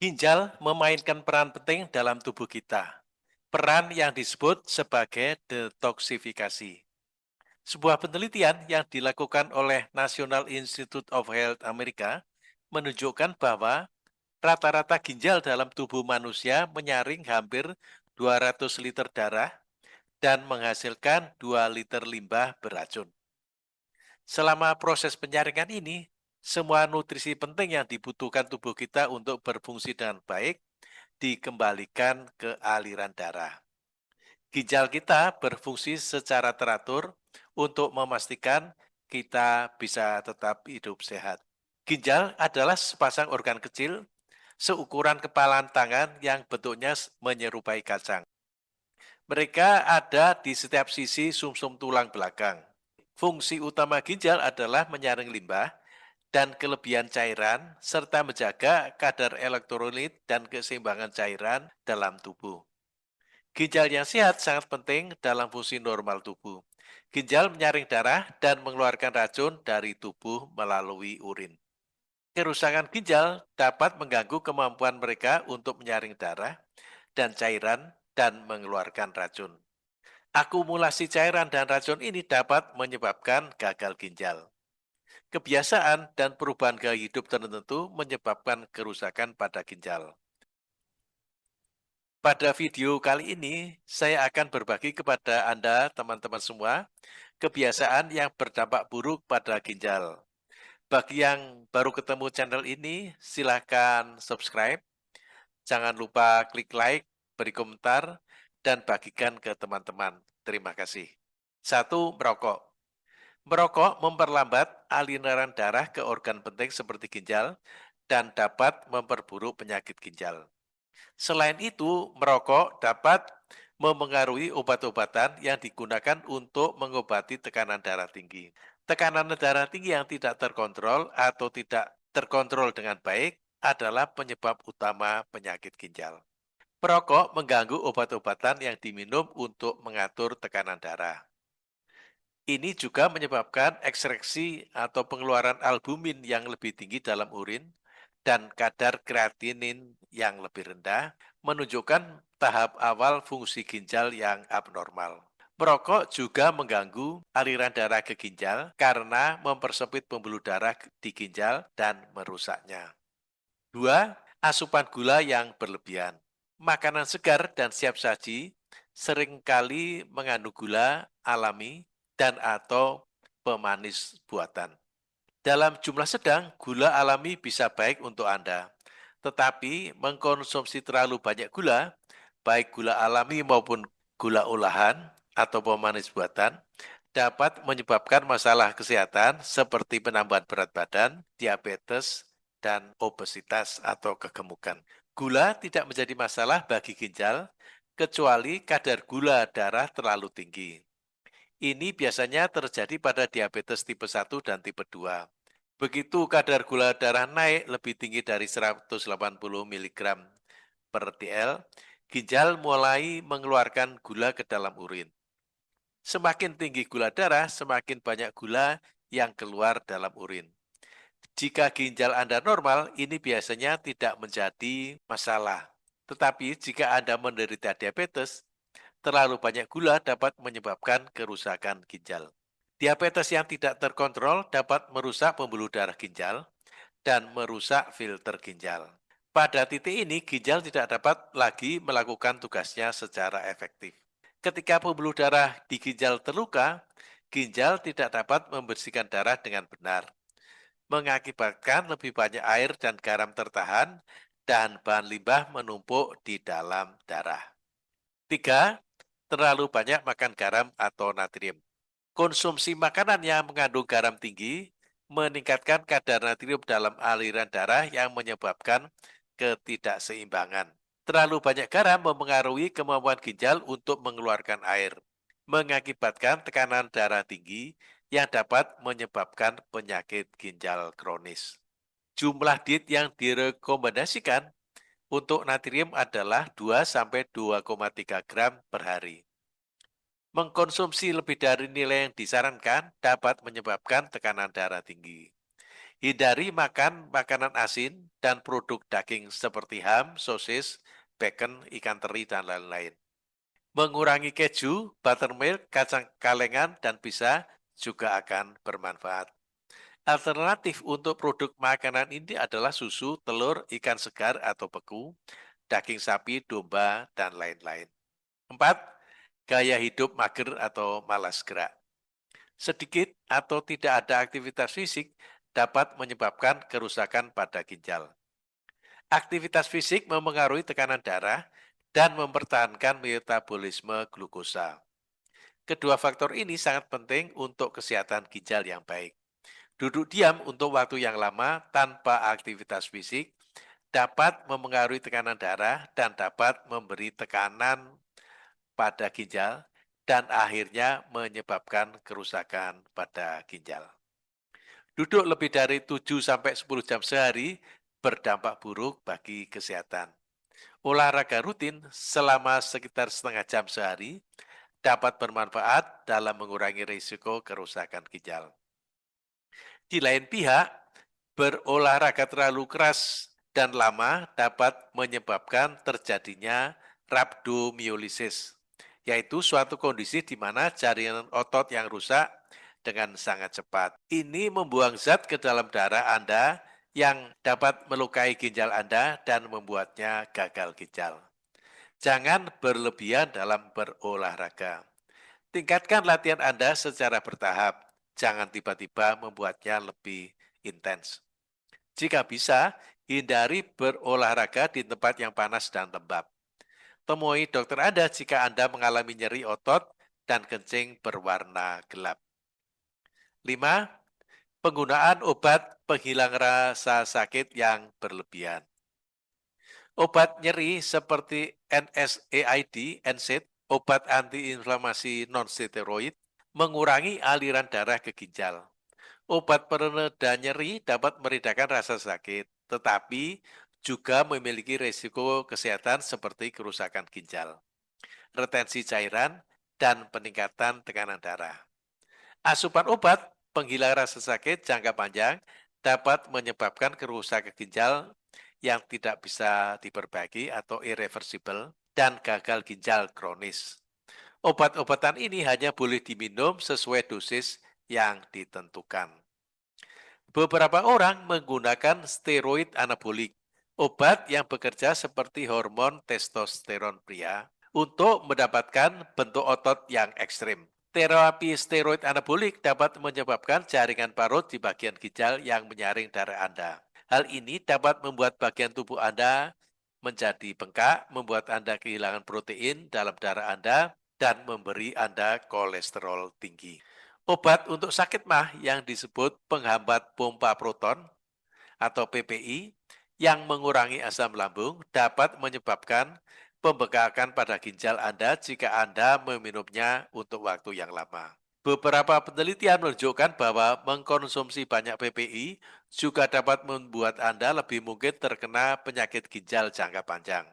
Ginjal memainkan peran penting dalam tubuh kita. Peran yang disebut sebagai detoksifikasi. Sebuah penelitian yang dilakukan oleh National Institute of Health Amerika menunjukkan bahwa rata-rata ginjal dalam tubuh manusia menyaring hampir 200 liter darah dan menghasilkan 2 liter limbah beracun. Selama proses penyaringan ini, semua nutrisi penting yang dibutuhkan tubuh kita untuk berfungsi dengan baik dikembalikan ke aliran darah. Ginjal kita berfungsi secara teratur untuk memastikan kita bisa tetap hidup sehat. Ginjal adalah sepasang organ kecil seukuran kepala tangan yang bentuknya menyerupai kacang. Mereka ada di setiap sisi sumsum -sum tulang belakang. Fungsi utama ginjal adalah menyaring limbah dan kelebihan cairan, serta menjaga kadar elektrolit dan keseimbangan cairan dalam tubuh. Ginjal yang sehat sangat penting dalam fungsi normal tubuh. Ginjal menyaring darah dan mengeluarkan racun dari tubuh melalui urin. Kerusakan ginjal dapat mengganggu kemampuan mereka untuk menyaring darah dan cairan dan mengeluarkan racun. Akumulasi cairan dan racun ini dapat menyebabkan gagal ginjal. Kebiasaan dan perubahan gaya hidup tertentu menyebabkan kerusakan pada ginjal. Pada video kali ini, saya akan berbagi kepada Anda, teman-teman semua, kebiasaan yang berdampak buruk pada ginjal. Bagi yang baru ketemu channel ini, silahkan subscribe. Jangan lupa klik like, beri komentar, dan bagikan ke teman-teman. Terima kasih. Satu, merokok. Merokok memperlambat aliran darah ke organ penting seperti ginjal dan dapat memperburuk penyakit ginjal. Selain itu, merokok dapat memengaruhi obat-obatan yang digunakan untuk mengobati tekanan darah tinggi. Tekanan darah tinggi yang tidak terkontrol atau tidak terkontrol dengan baik adalah penyebab utama penyakit ginjal. Perokok mengganggu obat-obatan yang diminum untuk mengatur tekanan darah. Ini juga menyebabkan ekstraksi atau pengeluaran albumin yang lebih tinggi dalam urin dan kadar kreatinin yang lebih rendah, menunjukkan tahap awal fungsi ginjal yang abnormal. Merokok juga mengganggu aliran darah ke ginjal karena mempersempit pembuluh darah di ginjal dan merusaknya. Dua, asupan gula yang berlebihan. Makanan segar dan siap saji sering kali mengandung gula alami dan atau pemanis buatan. Dalam jumlah sedang, gula alami bisa baik untuk Anda. Tetapi mengkonsumsi terlalu banyak gula, baik gula alami maupun gula olahan atau pemanis buatan, dapat menyebabkan masalah kesehatan seperti penambahan berat badan, diabetes, dan obesitas atau kegemukan. Gula tidak menjadi masalah bagi ginjal, kecuali kadar gula darah terlalu tinggi. Ini biasanya terjadi pada diabetes tipe 1 dan tipe 2. Begitu kadar gula darah naik lebih tinggi dari 180 mg per TL, ginjal mulai mengeluarkan gula ke dalam urin. Semakin tinggi gula darah, semakin banyak gula yang keluar dalam urin. Jika ginjal Anda normal, ini biasanya tidak menjadi masalah. Tetapi jika Anda menderita diabetes, terlalu banyak gula dapat menyebabkan kerusakan ginjal. Diabetes yang tidak terkontrol dapat merusak pembuluh darah ginjal dan merusak filter ginjal. Pada titik ini, ginjal tidak dapat lagi melakukan tugasnya secara efektif. Ketika pembuluh darah di ginjal terluka, ginjal tidak dapat membersihkan darah dengan benar, mengakibatkan lebih banyak air dan garam tertahan dan bahan limbah menumpuk di dalam darah. Tiga, terlalu banyak makan garam atau natrium. Konsumsi makanan yang mengandung garam tinggi meningkatkan kadar natrium dalam aliran darah yang menyebabkan ketidakseimbangan. Terlalu banyak garam mempengaruhi kemampuan ginjal untuk mengeluarkan air, mengakibatkan tekanan darah tinggi yang dapat menyebabkan penyakit ginjal kronis. Jumlah diet yang direkomendasikan untuk natrium adalah 2-2,3 gram per hari. Mengkonsumsi lebih dari nilai yang disarankan dapat menyebabkan tekanan darah tinggi. Hindari makan makanan asin dan produk daging seperti ham, sosis, bacon, ikan teri, dan lain-lain. Mengurangi keju, buttermilk, kacang kalengan, dan bisa juga akan bermanfaat. Alternatif untuk produk makanan ini adalah susu, telur, ikan segar atau beku, daging sapi, domba, dan lain-lain. 4. Gaya hidup mager atau malas gerak. Sedikit atau tidak ada aktivitas fisik dapat menyebabkan kerusakan pada ginjal. Aktivitas fisik memengaruhi tekanan darah dan mempertahankan metabolisme glukosa. Kedua faktor ini sangat penting untuk kesehatan ginjal yang baik. Duduk diam untuk waktu yang lama tanpa aktivitas fisik dapat memengaruhi tekanan darah dan dapat memberi tekanan pada ginjal dan akhirnya menyebabkan kerusakan pada ginjal. Duduk lebih dari 7-10 jam sehari berdampak buruk bagi kesehatan. Olahraga rutin selama sekitar setengah jam sehari dapat bermanfaat dalam mengurangi risiko kerusakan ginjal. Di lain pihak, berolahraga terlalu keras dan lama dapat menyebabkan terjadinya rhabdomyolysis, yaitu suatu kondisi di mana jaringan otot yang rusak dengan sangat cepat. Ini membuang zat ke dalam darah Anda yang dapat melukai ginjal Anda dan membuatnya gagal ginjal. Jangan berlebihan dalam berolahraga. Tingkatkan latihan Anda secara bertahap. Jangan tiba-tiba membuatnya lebih intens. Jika bisa, hindari berolahraga di tempat yang panas dan lembab. Temui dokter Anda jika Anda mengalami nyeri otot dan kencing berwarna gelap. 5. Penggunaan obat penghilang rasa sakit yang berlebihan. Obat nyeri seperti NSAID, NSAID, obat antiinflamasi non-steroid, mengurangi aliran darah ke ginjal. Obat pereda nyeri dapat meredakan rasa sakit, tetapi juga memiliki risiko kesehatan seperti kerusakan ginjal, retensi cairan, dan peningkatan tekanan darah. Asupan obat penghilang rasa sakit jangka panjang dapat menyebabkan kerusakan ginjal yang tidak bisa diperbaiki atau irreversible dan gagal ginjal kronis. Obat-obatan ini hanya boleh diminum sesuai dosis yang ditentukan. Beberapa orang menggunakan steroid anabolik, obat yang bekerja seperti hormon testosteron pria, untuk mendapatkan bentuk otot yang ekstrim. Terapi steroid anabolik dapat menyebabkan jaringan parut di bagian ginjal yang menyaring darah Anda. Hal ini dapat membuat bagian tubuh Anda menjadi bengkak, membuat Anda kehilangan protein dalam darah Anda, dan memberi Anda kolesterol tinggi. Obat untuk sakit mah yang disebut penghambat pompa proton atau PPI yang mengurangi asam lambung dapat menyebabkan pembekakan pada ginjal Anda jika Anda meminumnya untuk waktu yang lama. Beberapa penelitian menunjukkan bahwa mengkonsumsi banyak PPI juga dapat membuat Anda lebih mungkin terkena penyakit ginjal jangka panjang.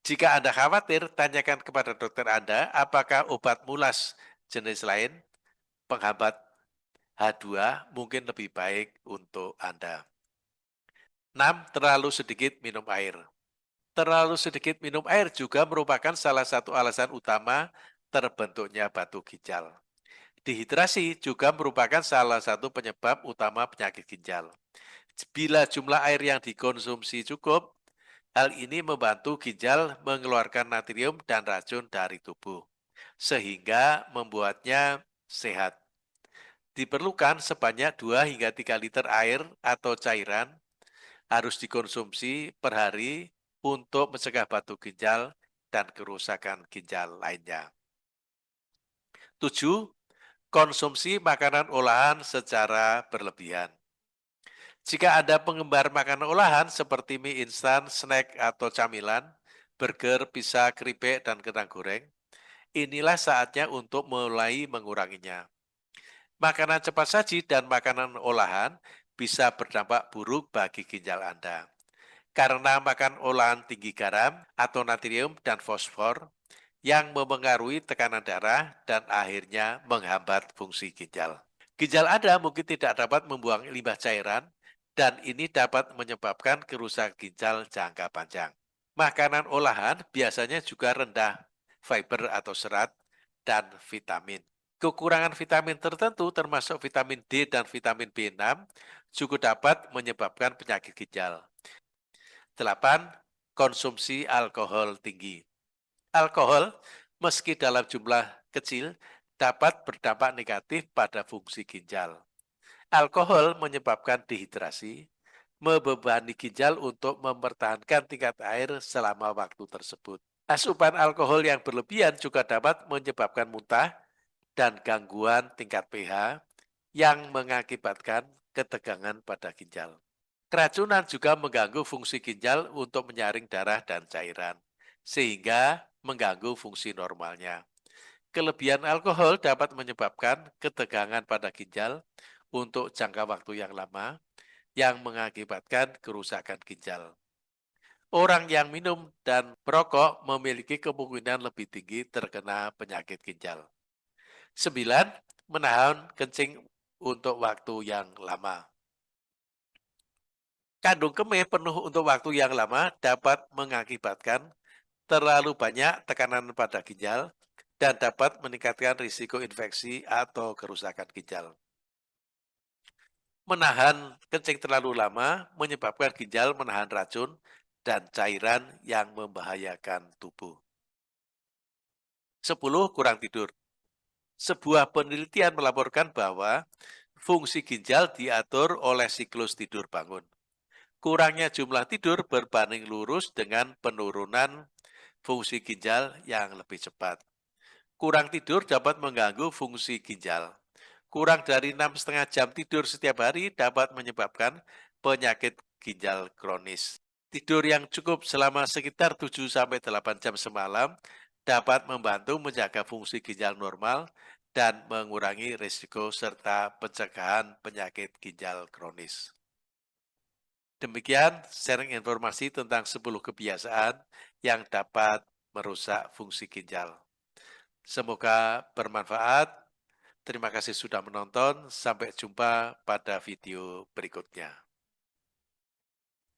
Jika Anda khawatir, tanyakan kepada dokter Anda apakah obat mulas jenis lain penghambat H2 mungkin lebih baik untuk Anda. 6. Terlalu sedikit minum air terlalu sedikit minum air juga merupakan salah satu alasan utama terbentuknya batu ginjal. Dehidrasi juga merupakan salah satu penyebab utama penyakit ginjal. Bila jumlah air yang dikonsumsi cukup, hal ini membantu ginjal mengeluarkan natrium dan racun dari tubuh, sehingga membuatnya sehat. Diperlukan sebanyak 2 hingga 3 liter air atau cairan harus dikonsumsi per hari untuk mencegah batu ginjal dan kerusakan ginjal lainnya. 7. Konsumsi makanan olahan secara berlebihan. Jika Anda penggemar makanan olahan seperti mie instan, snack, atau camilan, burger, pizza, keripik, dan kentang goreng, inilah saatnya untuk mulai menguranginya. Makanan cepat saji dan makanan olahan bisa berdampak buruk bagi ginjal Anda karena makan olahan tinggi garam atau natrium dan fosfor yang memengaruhi tekanan darah dan akhirnya menghambat fungsi ginjal. Ginjal Anda mungkin tidak dapat membuang limbah cairan dan ini dapat menyebabkan kerusakan ginjal jangka panjang. Makanan olahan biasanya juga rendah fiber atau serat dan vitamin. Kekurangan vitamin tertentu termasuk vitamin D dan vitamin B6 juga dapat menyebabkan penyakit ginjal. 8. Konsumsi alkohol tinggi. Alkohol, meski dalam jumlah kecil, dapat berdampak negatif pada fungsi ginjal. Alkohol menyebabkan dehidrasi, membebani ginjal untuk mempertahankan tingkat air selama waktu tersebut. Asupan alkohol yang berlebihan juga dapat menyebabkan muntah, dan gangguan tingkat pH yang mengakibatkan ketegangan pada ginjal. Keracunan juga mengganggu fungsi ginjal untuk menyaring darah dan cairan, sehingga mengganggu fungsi normalnya. Kelebihan alkohol dapat menyebabkan ketegangan pada ginjal untuk jangka waktu yang lama, yang mengakibatkan kerusakan ginjal. Orang yang minum dan merokok memiliki kemungkinan lebih tinggi terkena penyakit ginjal. Sembilan, menahan kencing untuk waktu yang lama. Kandung kemih penuh untuk waktu yang lama dapat mengakibatkan terlalu banyak tekanan pada ginjal dan dapat meningkatkan risiko infeksi atau kerusakan ginjal. Menahan kencing terlalu lama menyebabkan ginjal menahan racun dan cairan yang membahayakan tubuh. 10. Kurang tidur sebuah penelitian melaporkan bahwa fungsi ginjal diatur oleh siklus tidur bangun. Kurangnya jumlah tidur berbanding lurus dengan penurunan fungsi ginjal yang lebih cepat. Kurang tidur dapat mengganggu fungsi ginjal. Kurang dari 6,5 jam tidur setiap hari dapat menyebabkan penyakit ginjal kronis. Tidur yang cukup selama sekitar 7-8 jam semalam dapat membantu menjaga fungsi ginjal normal dan mengurangi risiko serta pencegahan penyakit ginjal kronis. Demikian sharing informasi tentang 10 kebiasaan yang dapat merusak fungsi ginjal. Semoga bermanfaat. Terima kasih sudah menonton. Sampai jumpa pada video berikutnya.